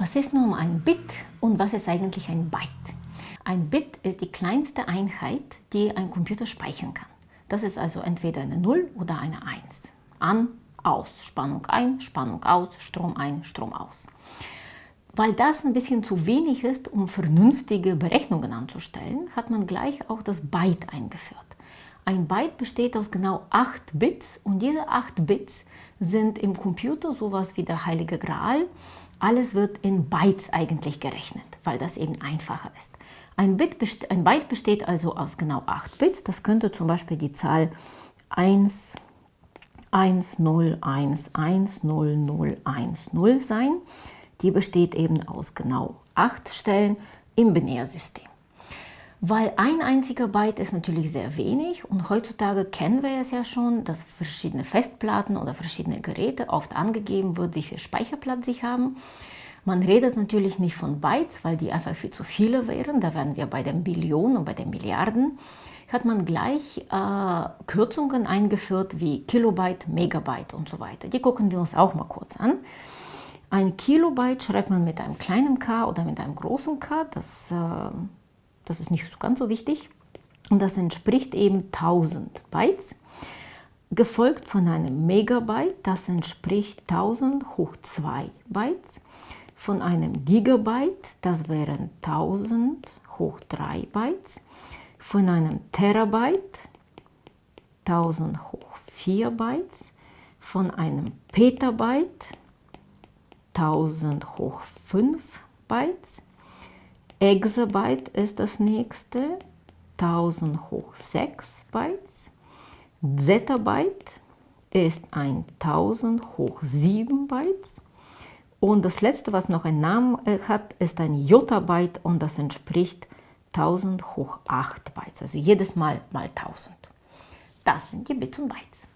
Was ist nun ein Bit und was ist eigentlich ein Byte? Ein Bit ist die kleinste Einheit, die ein Computer speichern kann. Das ist also entweder eine 0 oder eine 1. An, aus, Spannung ein, Spannung aus, Strom ein, Strom aus. Weil das ein bisschen zu wenig ist, um vernünftige Berechnungen anzustellen, hat man gleich auch das Byte eingeführt. Ein Byte besteht aus genau 8 Bits und diese 8 Bits sind im Computer sowas wie der heilige Gral. Alles wird in Bytes eigentlich gerechnet, weil das eben einfacher ist. Ein, Bit ein Byte besteht also aus genau 8 Bits. Das könnte zum Beispiel die Zahl 1, 1, 0, 1, 1, 0, 0, 1, 0 sein. Die besteht eben aus genau 8 Stellen im Binärsystem. Weil ein einziger Byte ist natürlich sehr wenig und heutzutage kennen wir es ja schon, dass verschiedene Festplatten oder verschiedene Geräte oft angegeben wird, wie viel Speicherplatz sie haben. Man redet natürlich nicht von Bytes, weil die einfach viel zu viele wären. Da wären wir bei den Billionen und bei den Milliarden. Hat man gleich äh, Kürzungen eingeführt wie Kilobyte, Megabyte und so weiter. Die gucken wir uns auch mal kurz an. Ein Kilobyte schreibt man mit einem kleinen k oder mit einem großen k. Das äh, das ist nicht ganz so wichtig. Und das entspricht eben 1000 Bytes, gefolgt von einem Megabyte, das entspricht 1000 hoch 2 Bytes, von einem Gigabyte, das wären 1000 hoch 3 Bytes, von einem Terabyte 1000 hoch 4 Bytes, von einem Petabyte 1000 hoch 5 Bytes, Exabyte ist das nächste, 1000 hoch 6 Bytes. Zettabyte ist 1000 hoch 7 Bytes. Und das letzte, was noch einen Namen äh, hat, ist ein Jottabyte und das entspricht 1000 hoch 8 Bytes. Also jedes Mal mal 1000. Das sind die Bits und Bytes.